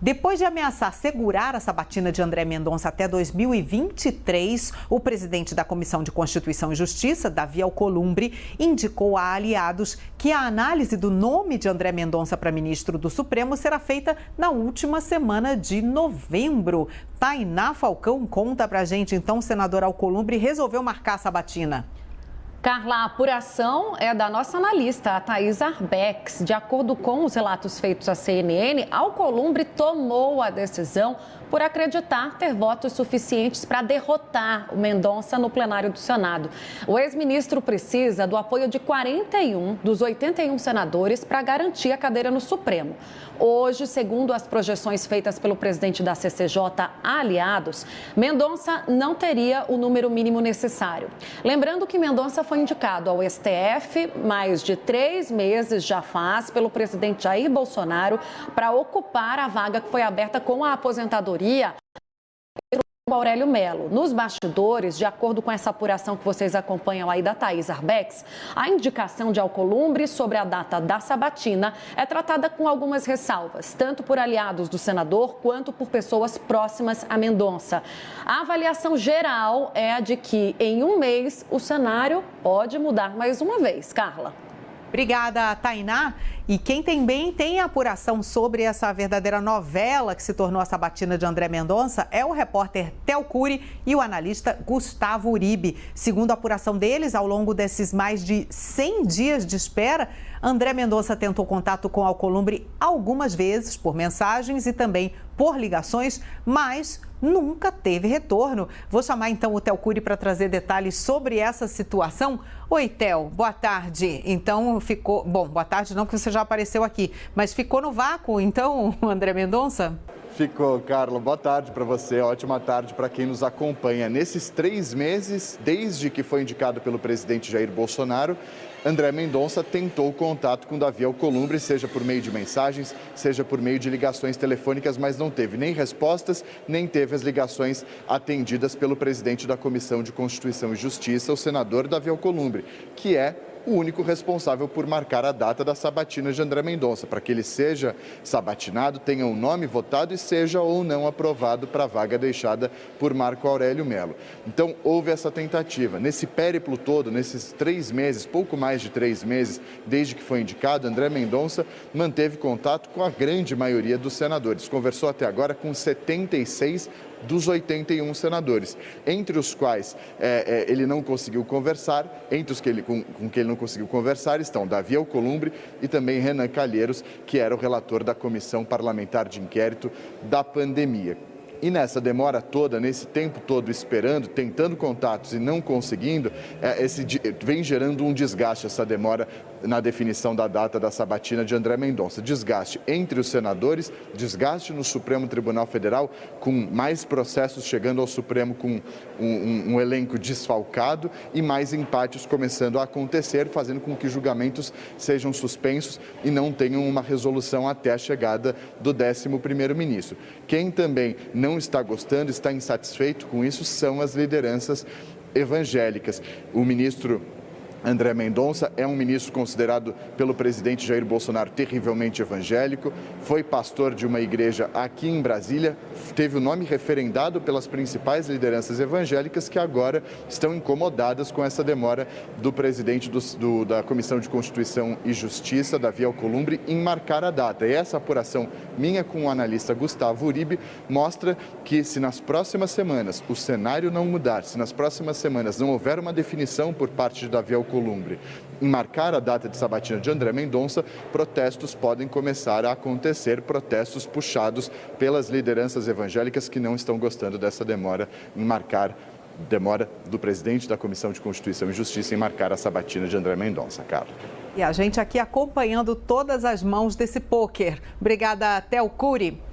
Depois de ameaçar segurar a sabatina de André Mendonça até 2023, o presidente da Comissão de Constituição e Justiça, Davi Alcolumbre, indicou a aliados que a análise do nome de André Mendonça para ministro do Supremo será feita na última semana de novembro. Tainá Falcão conta pra gente, então, senador Alcolumbre resolveu marcar a sabatina. Carla, a apuração é da nossa analista, a Thais Arbex. De acordo com os relatos feitos à CNN, Alcolumbre tomou a decisão por acreditar ter votos suficientes para derrotar o Mendonça no plenário do Senado. O ex-ministro precisa do apoio de 41 dos 81 senadores para garantir a cadeira no Supremo. Hoje, segundo as projeções feitas pelo presidente da CCJ aliados, Mendonça não teria o número mínimo necessário. Lembrando que Mendonça foi indicado ao STF mais de três meses já faz pelo presidente Jair Bolsonaro para ocupar a vaga que foi aberta com a aposentadoria Aurélio Melo. Nos bastidores, de acordo com essa apuração que vocês acompanham aí da Thaís Arbex, a indicação de Alcolumbre sobre a data da sabatina é tratada com algumas ressalvas, tanto por aliados do senador quanto por pessoas próximas a Mendonça. A avaliação geral é a de que em um mês o cenário pode mudar mais uma vez. Carla. Obrigada, Tainá. E quem também tem apuração sobre essa verdadeira novela que se tornou a sabatina de André Mendonça é o repórter Tel Cury e o analista Gustavo Uribe. Segundo a apuração deles, ao longo desses mais de 100 dias de espera, André Mendonça tentou contato com Alcolumbre algumas vezes por mensagens e também por ligações, mas nunca teve retorno. Vou chamar então o Tel Cury para trazer detalhes sobre essa situação. Oi, Tel, boa tarde. Então ficou. Bom, boa tarde não, porque você já apareceu aqui, mas ficou no vácuo, então, André Mendonça? Ficou, Carla. Boa tarde para você, ótima tarde para quem nos acompanha. Nesses três meses, desde que foi indicado pelo presidente Jair Bolsonaro, André Mendonça tentou contato com Davi Alcolumbre, seja por meio de mensagens, seja por meio de ligações telefônicas, mas não teve nem respostas, nem teve as ligações atendidas pelo presidente da Comissão de Constituição e Justiça, o senador Davi Alcolumbre, que é o único responsável por marcar a data da sabatina de André Mendonça, para que ele seja sabatinado, tenha o um nome votado e seja ou não aprovado para a vaga deixada por Marco Aurélio Melo. Então, houve essa tentativa. Nesse périplo todo, nesses três meses, pouco mais de três meses, desde que foi indicado, André Mendonça manteve contato com a grande maioria dos senadores. Conversou até agora com 76 dos 81 senadores, entre os quais é, é, ele não conseguiu conversar, entre os que ele, com, com que ele não conseguiu conversar estão Davi Alcolumbre e também Renan Calheiros, que era o relator da Comissão Parlamentar de Inquérito da pandemia. E nessa demora toda, nesse tempo todo esperando, tentando contatos e não conseguindo, é, esse, vem gerando um desgaste essa demora na definição da data da sabatina de André Mendonça. Desgaste entre os senadores, desgaste no Supremo Tribunal Federal, com mais processos chegando ao Supremo com um, um, um elenco desfalcado e mais empates começando a acontecer, fazendo com que julgamentos sejam suspensos e não tenham uma resolução até a chegada do 11º-ministro. Quem também não está gostando, está insatisfeito com isso, são as lideranças evangélicas. O ministro André Mendonça é um ministro considerado pelo presidente Jair Bolsonaro terrivelmente evangélico, foi pastor de uma igreja aqui em Brasília, teve o nome referendado pelas principais lideranças evangélicas que agora estão incomodadas com essa demora do presidente do, do, da Comissão de Constituição e Justiça, Davi Alcolumbre, em marcar a data. E essa apuração minha com o analista Gustavo Uribe mostra que se nas próximas semanas o cenário não mudar, se nas próximas semanas não houver uma definição por parte de Davi Alcolumbre, Alcolumbre em marcar a data de sabatina de André Mendonça, protestos podem começar a acontecer, protestos puxados pelas lideranças evangélicas que não estão gostando dessa demora em marcar demora do presidente da Comissão de Constituição e Justiça em marcar a sabatina de André Mendonça. Carla. E a gente aqui acompanhando todas as mãos desse pôquer. Obrigada, Tel Cury.